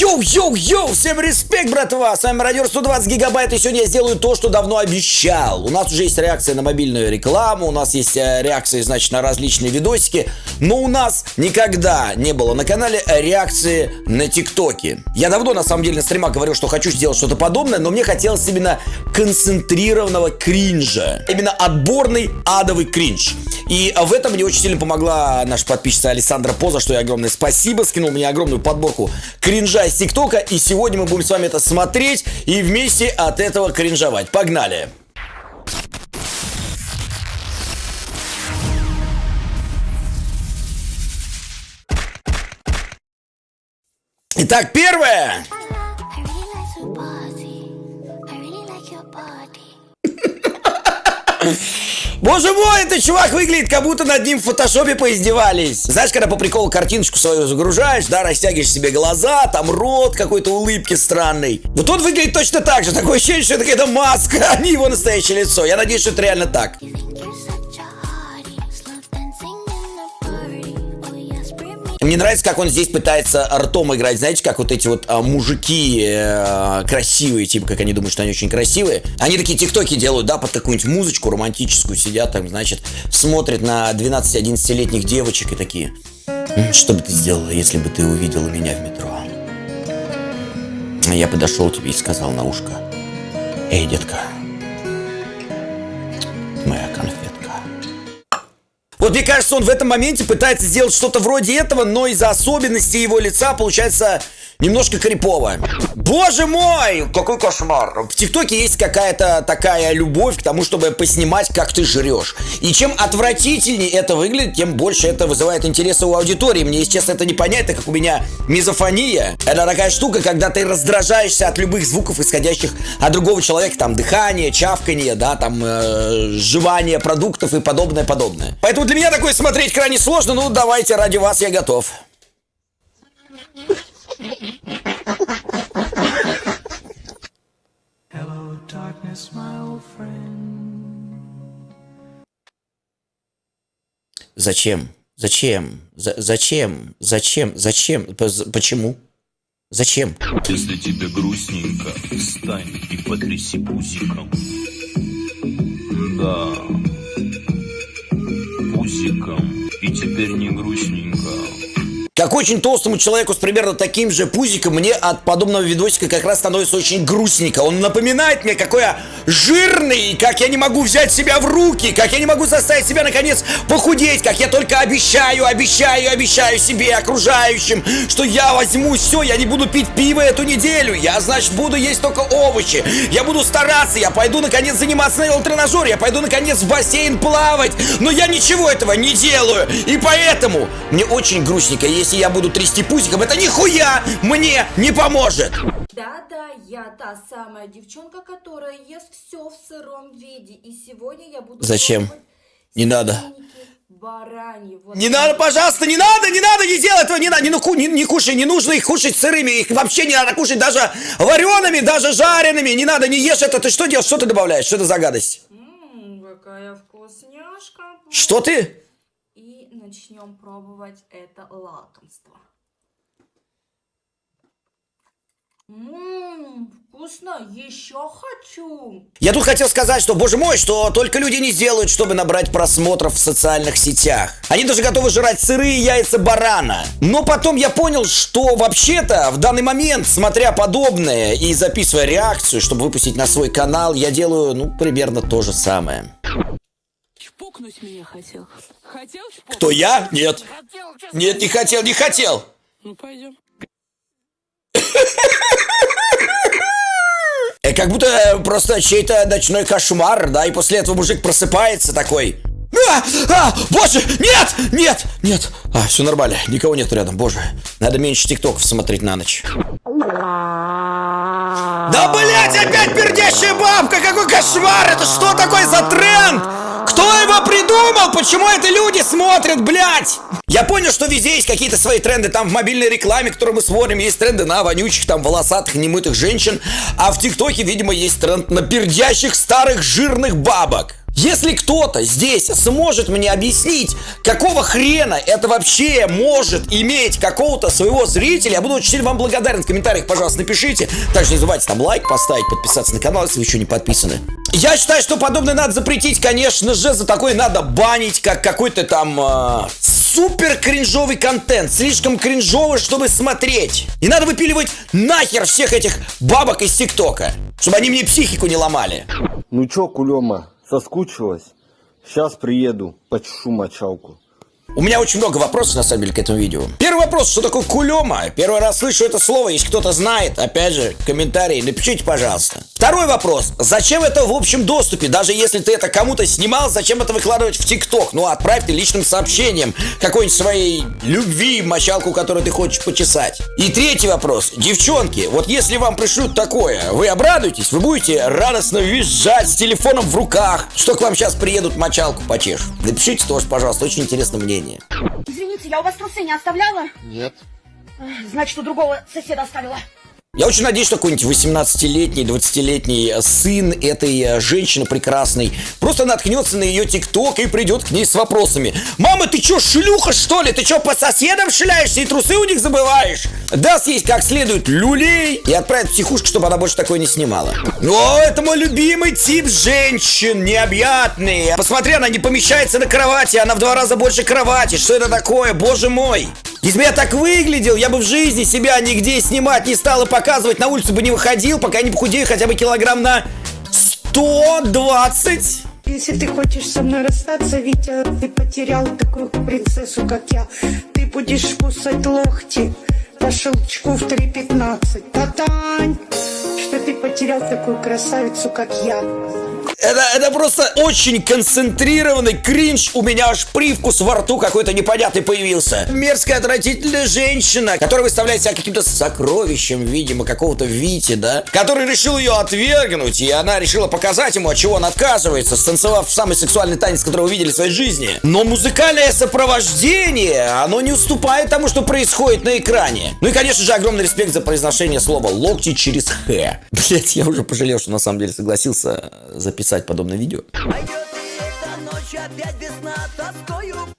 Йоу-йоу-йоу, всем респект, братва! С вами Мародер 120 гигабайт, и сегодня я сделаю то, что давно обещал. У нас уже есть реакция на мобильную рекламу, у нас есть э, реакции, значит, на различные видосики, но у нас никогда не было на канале реакции на ТикТоке. Я давно, на самом деле, на стримах говорил, что хочу сделать что-то подобное, но мне хотелось именно концентрированного кринжа. Именно отборный адовый кринж. И в этом мне очень сильно помогла наша подписчица Александра, за что ей огромное спасибо, скинул мне огромную подборку кринжа из ТикТока, и сегодня мы будем с вами это смотреть и вместе от этого кринжовать. Погнали! Итак, первое. Боже мой, этот чувак выглядит, как будто над ним в фотошопе поиздевались. Знаешь, когда по приколу картиночку свою загружаешь, да, растягиваешь себе глаза, там рот какой-то улыбки странный. Вот он выглядит точно так же. Такое ощущение, что это какая-то маска, а не его настоящее лицо. Я надеюсь, что это реально так. Мне нравится, как он здесь пытается ртом играть. Знаете, как вот эти вот а, мужики э, красивые, типа, как они думают, что они очень красивые. Они такие тиктоки делают, да, под какую-нибудь музычку романтическую, сидят там, значит, смотрят на 12-11-летних девочек и такие. «М, Что бы ты сделала, если бы ты увидела меня в метро? А Я подошел тебе и сказал на ушко. Эй, детка, Вот мне кажется, он в этом моменте пытается сделать что-то вроде этого, но из-за особенностей его лица получается немножко крипово. Боже мой, какой кошмар. В ТикТоке есть какая-то такая любовь к тому, чтобы поснимать, как ты жрешь. И чем отвратительнее это выглядит, тем больше это вызывает интереса у аудитории. Мне, если честно, это непонятно, как у меня мизофония. Это такая штука, когда ты раздражаешься от любых звуков, исходящих от другого человека. Там дыхание, чавканье, да, там э, жевание продуктов и подобное, подобное. Поэтому для меня такое смотреть крайне сложно. Ну, давайте, ради вас я готов. Зачем? Зачем? За- зачем? Зачем? Зачем? П- Почему? Зачем? Если тебе грустненько, встань и потряси пузиком. Да, пузиком. И теперь не грустненько. Как очень толстому человеку с примерно таким же пузиком, мне от подобного видосика как раз становится очень грустненько. Он напоминает мне, какой я жирный, как я не могу взять себя в руки, как я не могу заставить себя, наконец, похудеть, как я только обещаю, обещаю, обещаю себе окружающим, что я возьму все, я не буду пить пиво эту неделю, я, значит, буду есть только овощи, я буду стараться, я пойду, наконец, заниматься на велотренажере, я пойду, наконец, в бассейн плавать, но я ничего этого не делаю, и поэтому мне очень грустненько, если я буду трясти пузиком, это нихуя мне не поможет. Да-да, я та самая девчонка, которая ест все в сыром виде. И сегодня я буду... Зачем? Не надо. Бараньи. Вот Не надо, пожалуйста, не надо, не надо, не делай этого, не надо, не, ну, не, не кушай, не нужно их кушать сырыми, их вообще не надо кушать даже вареными, даже жареными, не надо, не ешь это, ты что делаешь, что ты добавляешь, что это за гадость? М, какая вкусняшка. Что ты? Начнем пробовать это лакомство. Ммм, вкусно, еще хочу. Я тут хотел сказать, что, боже мой, что только люди не сделают, чтобы набрать просмотров в социальных сетях. Они даже готовы жрать сырые яйца барана. Но потом я понял, что вообще-то в данный момент, смотря подобное и записывая реакцию, чтобы выпустить на свой канал, я делаю, ну, примерно то же самое. Чпокнуть меня хотел. Хотел чпокнуть? Кто я? Нет. Нет, не хотел, не хотел. Ну, пойдем. Э, Как будто э, просто чей-то ночной кошмар, да, и после этого мужик просыпается такой. А, а, боже, нет, нет, нет. А, все нормально, никого нет рядом, боже. Надо меньше тиктоков смотреть на ночь. Да, блять, опять пердящая бабка, какой кошмар, это что такое за тренд? Придумал? Почему это люди смотрят, блядь? Я понял, что везде есть какие-то свои тренды. Там в мобильной рекламе, которую мы смотрим, есть тренды на вонючих, там, волосатых, немытых женщин. А в ТикТоке, видимо, есть тренд на пердящих старых жирных бабок. Если кто-то здесь сможет мне объяснить, какого хрена это вообще может иметь какого-то своего зрителя, я буду очень вам благодарен. В комментариях, пожалуйста, напишите. Также не забывайте там лайк поставить, подписаться на канал, если вы еще не подписаны. Я считаю, что подобное надо запретить, конечно же, за такое надо банить, как какой-то там э, супер кринжовый контент, слишком кринжовый, чтобы смотреть. И надо выпиливать нахер всех этих бабок из ТикТока, чтобы они мне психику не ломали. Ну чё, кулема, соскучилась? Сейчас приеду, почешу мочалку. У меня очень много вопросов, на самом деле, к этому видео. Первый вопрос, что такое кулема? Первый раз слышу это слово, если кто-то знает, опять же, комментарии, напишите, пожалуйста. Второй вопрос, зачем это в общем доступе? Даже если ты это кому-то снимал, зачем это выкладывать в ТикТок? Ну, отправь ты личным сообщением какой-нибудь своей любви, мочалку, которую ты хочешь почесать. И третий вопрос, девчонки, вот если вам пришлют такое, вы обрадуетесь? Вы будете радостно визжать с телефоном в руках, что к вам сейчас приедут мочалку почешут? Напишите тоже, пожалуйста, очень интересно мнение. Извините, я у вас трусы не оставляла? Нет. Значит, у другого соседа оставила. Я очень надеюсь, что какой-нибудь 18-летний, 20-летний сын этой э, женщины прекрасной просто наткнется на ее тикток и придет к ней с вопросами. Мама, ты чё, шлюха, что ли? Ты чё, по соседам шляешься и трусы у них забываешь? Даст ей как следует люлей и отправит в психушку, чтобы она больше такое не снимала. О, это мой любимый тип женщин, необъятный. Посмотри, она не помещается на кровати, она в два раза больше кровати. Что это такое, боже мой? Если бы я так выглядел, я бы в жизни себя нигде снимать не стал и показывать, на улицу бы не выходил, пока не похудею хотя бы килограмм на 120. Если ты хочешь со мной расстаться, Витя, ты потерял такую принцессу, как я. Ты будешь кусать локти по щелчку в 3.15. Татань, что ты потерял такую красавицу, как я. Это, это просто очень концентрированный кринж. У меня аж привкус во рту какой-то непонятный появился. Мерзкая, отвратительная женщина, которая выставляет себя каким-то сокровищем, видимо, какого-то Вити, да? Который решил ее отвергнуть, и она решила показать ему, от чего он отказывается, станцевав самый сексуальный танец, который вы видели в своей жизни. Но музыкальное сопровождение, оно не уступает тому, что происходит на экране. Ну и, конечно же, огромный респект за произношение слова «локти» через «х». Блять, я уже пожалел, что на самом деле согласился записать подобное видео.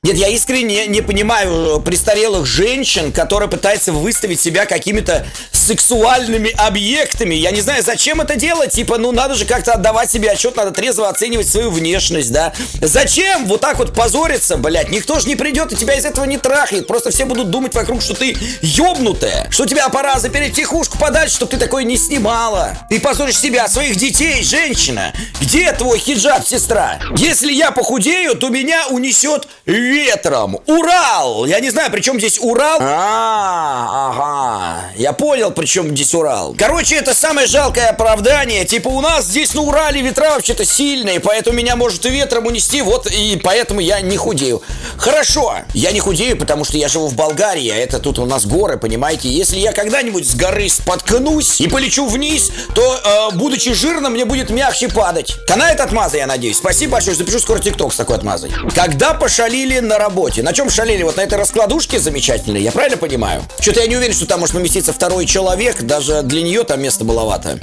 Нет, я искренне не понимаю престарелых женщин, которые пытаются выставить себя какими-то сексуальными объектами. Я не знаю, зачем это делать. Типа, ну надо же как-то отдавать себе отчет, надо трезво оценивать свою внешность, да. Зачем вот так вот позориться, блядь? Никто же не придет и тебя из этого не трахнет. Просто все будут думать вокруг, что ты ёбнутая. Что тебя пора запереть тихушку подальше, чтобы ты такое не снимала. Ты позоришь себя, своих детей, женщина. Где твой хиджаб, сестра? Если я похудею, то меня унесет ветром. Урал! Я не знаю, при чем здесь Урал. А, ага. Я понял, при чем здесь Урал. Короче, это самое жалкое оправдание. Типа у нас здесь на Урале ветра вообще-то сильные, поэтому меня может и ветром унести, вот и поэтому я не худею. Хорошо, я не худею, потому что я живу в Болгарии, а это тут у нас горы, понимаете? Если я когда-нибудь с горы споткнусь и полечу вниз, то, э, будучи жирным, мне будет мягче падать. Канает отмаза, я надеюсь. Спасибо большое, запишу скоро тикток с такой отмазой. Когда пошалили на работе? На чем шалили? Вот на этой раскладушке замечательной, я правильно понимаю? Что-то я не уверен, что там может поместиться второй человек, даже для нее там места маловато.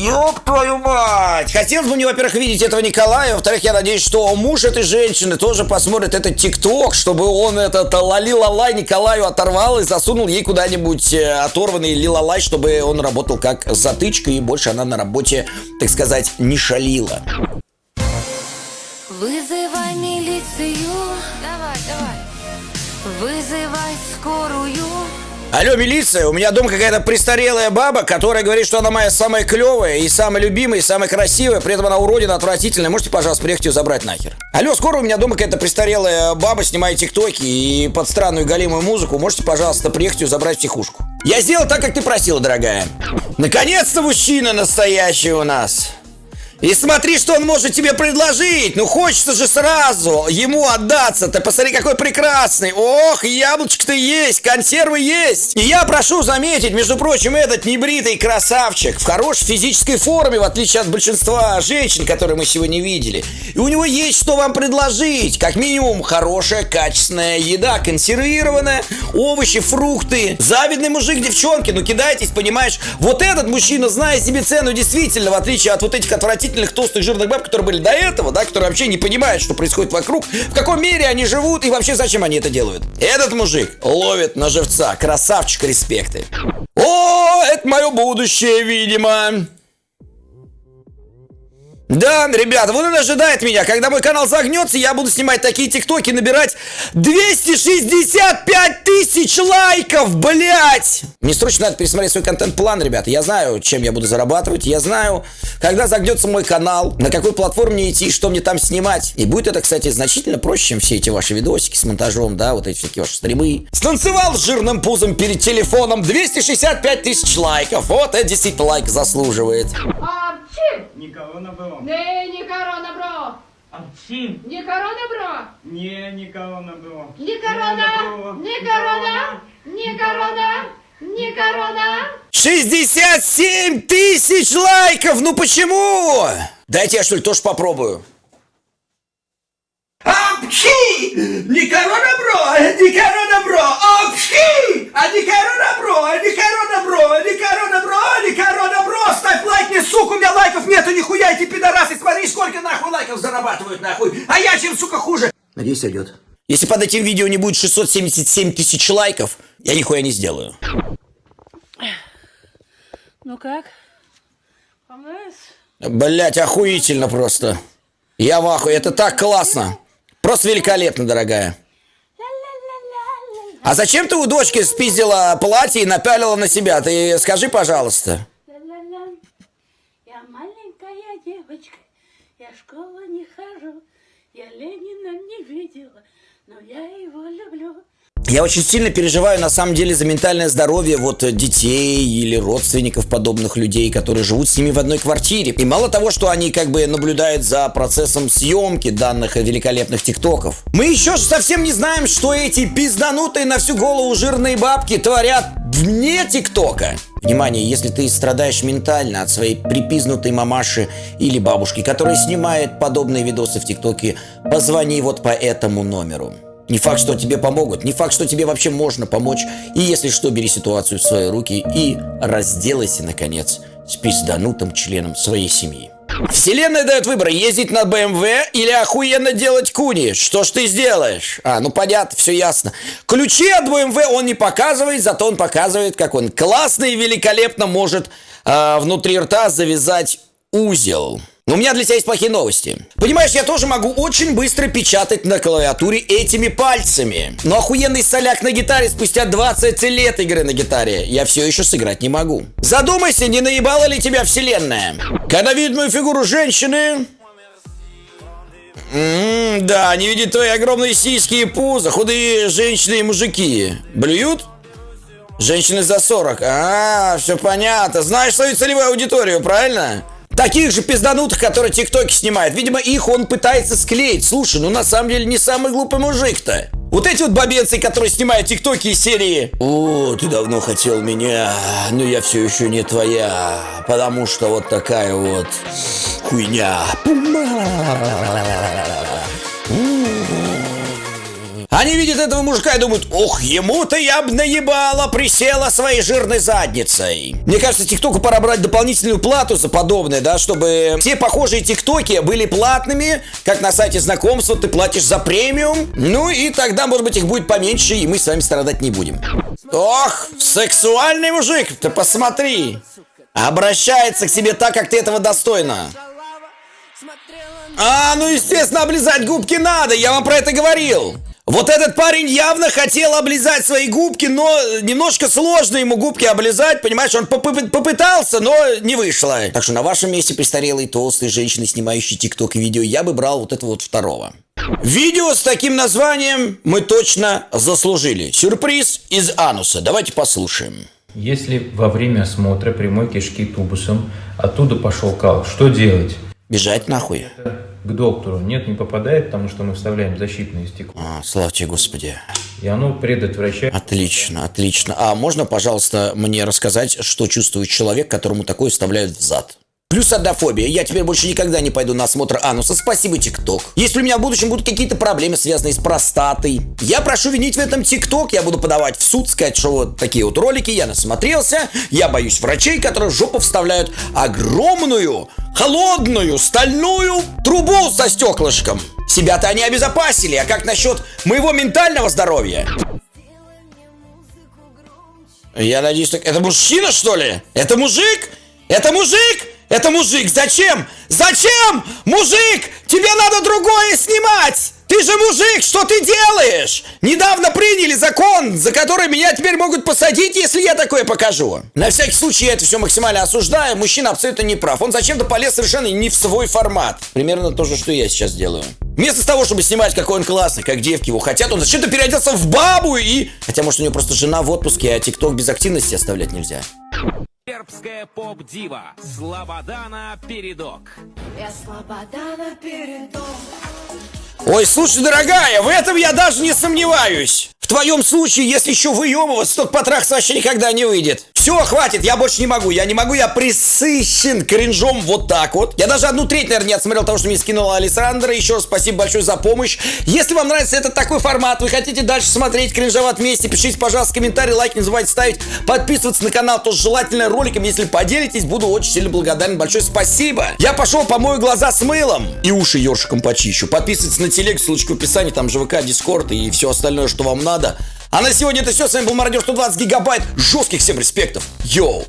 Ёб твою мать! Хотелось бы мне, во-первых, видеть этого Николая, во-вторых, я надеюсь, что муж этой женщины тоже посмотрит этот ТикТок, чтобы он этот лали-лалай Николаю оторвал и засунул ей куда-нибудь э, оторванный лилалай, чтобы он работал как затычка, и больше она на работе, так сказать, не шалила. Вызывай милицию. Давай, давай. Вызывай скорую. Алло, милиция, у меня дома какая-то престарелая баба, которая говорит, что она моя самая клевая и самая любимая, и самая красивая, при этом она уродина, отвратительная. Можете, пожалуйста, приехать ее забрать нахер? Алло, скоро у меня дома какая-то престарелая баба снимает тиктоки и под странную галимую музыку. Можете, пожалуйста, приехать ее забрать в психушку? Я сделал так, как ты просила, дорогая. Наконец-то мужчина настоящий у нас. И смотри, что он может тебе предложить. Ну, хочется же сразу ему отдаться. Ты посмотри, какой прекрасный. Ох, яблочко-то есть, консервы есть. И я прошу заметить, между прочим, этот небритый красавчик в хорошей физической форме, в отличие от большинства женщин, которые мы сегодня видели. И у него есть что вам предложить. Как минимум, хорошая, качественная еда, консервированная, овощи, фрукты. Завидный мужик, девчонки, ну кидайтесь, понимаешь. Вот этот мужчина, зная себе цену, действительно, в отличие от вот этих отвратительных толстых жирных баб, которые были до этого, да, которые вообще не понимают, что происходит вокруг, в каком мире они живут и вообще зачем они это делают. Этот мужик ловит на живца. Красавчик, респекты. О, это мое будущее, видимо. Да, ребята, вот это ожидает меня. Когда мой канал загнется, я буду снимать такие тиктоки, набирать 265 тысяч лайков, блять! Мне срочно надо пересмотреть свой контент-план, ребята. Я знаю, чем я буду зарабатывать. Я знаю, когда загнется мой канал, на какой платформе идти, что мне там снимать. И будет это, кстати, значительно проще, чем все эти ваши видосики с монтажом, да, вот эти всякие ваши стримы. Станцевал с жирным пузом перед телефоном 265 тысяч лайков. Вот это действительно лайк заслуживает. Не корона было. Не, не корона, бро. Арчи. Не корона, бро. Не, не корона было. Не корона, не корона, не корона, не корона. 67 тысяч лайков! Ну почему? Дайте я что ли тоже попробую. Апчхи! Не корона бро, не корона бро, апчхи! А не корона бро, не корона бро, не корона бро, не корона бро! Ставь лайк мне, сука, у меня лайков нету, нихуя эти пидорасы, смотри, сколько нахуй лайков зарабатывают, нахуй! А я чем, сука, хуже? Надеюсь, сойдет. Если под этим видео не будет 677 тысяч лайков, я нихуя не сделаю. Ну как? Понравилось? Блять, охуительно просто. Я в ахуе, это так классно. Просто великолепно, дорогая. А зачем ты у дочки спиздила платье и напялила на себя? Ты скажи, пожалуйста. Я маленькая девочка, я в школу не хожу, я Ленина не видела, но я его люблю. Я очень сильно переживаю, на самом деле, за ментальное здоровье вот э, детей или родственников подобных людей, которые живут с ними в одной квартире. И мало того, что они как бы наблюдают за процессом съемки данных э, великолепных тиктоков, мы еще ж совсем не знаем, что эти пизданутые на всю голову жирные бабки творят вне тиктока. Внимание, если ты страдаешь ментально от своей припизнутой мамаши или бабушки, которая снимает подобные видосы в ТикТоке, позвони вот по этому номеру. Не факт, что тебе помогут, не факт, что тебе вообще можно помочь. И если что, бери ситуацию в свои руки и разделайся, наконец, с пизданутым членом своей семьи. Вселенная дает выбор, ездить на БМВ или охуенно делать куни. Что ж ты сделаешь? А, ну понятно, все ясно. Ключи от БМВ он не показывает, зато он показывает, как он классно и великолепно может а, внутри рта завязать узел. Но у меня для тебя есть плохие новости. Понимаешь, я тоже могу очень быстро печатать на клавиатуре этими пальцами. Но охуенный соляк на гитаре спустя 20 лет игры на гитаре я все еще сыграть не могу. Задумайся, не наебала ли тебя вселенная? Когда видит мою фигуру женщины... М, да, не видит твои огромные сиськи и пузо, худые женщины и мужики. Блюют? Женщины за 40. А, все понятно. Знаешь свою целевую аудиторию, правильно? Таких же пизданутых, которые тиктоки снимают. Видимо, их он пытается склеить. Слушай, ну на самом деле не самый глупый мужик-то. Вот эти вот бабенцы, которые снимают тиктоки из серии «О, ты давно хотел меня, но я все еще не твоя, потому что вот такая вот хуйня». Они видят этого мужика и думают, ох, ему-то я бы наебала, присела своей жирной задницей. Мне кажется, ТикТоку пора брать дополнительную плату за подобное, да, чтобы все похожие ТикТоки были платными, как на сайте знакомства, ты платишь за премиум, ну и тогда, может быть, их будет поменьше, и мы с вами страдать не будем. Ох, сексуальный мужик, ты посмотри. Обращается к себе так, как ты этого достойна. А, ну естественно, облизать губки надо, я вам про это говорил. Вот этот парень явно хотел облизать свои губки, но немножко сложно ему губки облизать, понимаешь, он попы- попытался, но не вышло. Так что на вашем месте престарелой толстой женщины, снимающей тикток и видео, я бы брал вот этого вот второго. Видео с таким названием мы точно заслужили. Сюрприз из ануса. Давайте послушаем. Если во время осмотра прямой кишки тубусом оттуда пошел кал, что делать? Бежать нахуй. к доктору. Нет, не попадает, потому что мы вставляем защитное стекло. А, слава тебе, Господи. И оно предотвращает... Отлично, отлично. А можно, пожалуйста, мне рассказать, что чувствует человек, которому такое вставляют в зад? Плюс однофобия. Я теперь больше никогда не пойду на осмотр ануса. Спасибо, ТикТок. Если у меня в будущем будут какие-то проблемы, связанные с простатой, я прошу винить в этом ТикТок. Я буду подавать в суд, сказать, что вот такие вот ролики, я насмотрелся. Я боюсь врачей, которые в жопу вставляют огромную, холодную, стальную трубу со стеклышком. Себя-то они обезопасили, а как насчет моего ментального здоровья? Я надеюсь, так... Это мужчина, что ли? Это мужик? Это мужик? Это мужик. Зачем? Зачем? Мужик! Тебе надо другое снимать! Ты же мужик, что ты делаешь? Недавно приняли закон, за который меня теперь могут посадить, если я такое покажу. На всякий случай я это все максимально осуждаю. Мужчина абсолютно не прав. Он зачем-то полез совершенно не в свой формат. Примерно то же, что я сейчас делаю. Вместо того, чтобы снимать, какой он классный, как девки его хотят, он зачем-то переоделся в бабу и... Хотя, может, у него просто жена в отпуске, а ТикТок без активности оставлять нельзя. Сербская поп-дива Слободана Передок. Я Слободана передок. Ой, слушай, дорогая, в этом я даже не сомневаюсь. В твоем случае, если еще выемываться, то потрахаться вообще никогда не выйдет. Все, хватит, я больше не могу, я не могу, я присыщен кринжом вот так вот. Я даже одну треть, наверное, не отсмотрел того, что мне скинула Александра. Еще раз спасибо большое за помощь. Если вам нравится этот такой формат, вы хотите дальше смотреть кринжоват вместе, пишите, пожалуйста, комментарий, лайк, не забывайте ставить, подписываться на канал, тоже желательно роликом, если поделитесь, буду очень сильно благодарен. Большое спасибо. Я пошел помою глаза с мылом и уши ёршиком почищу. Подписывайтесь на телегу, ссылочка в описании, там же ВК, Дискорд и все остальное, что вам надо. А на сегодня это все. С вами был Мародер 120 гигабайт. Жестких всем респектов. Йоу.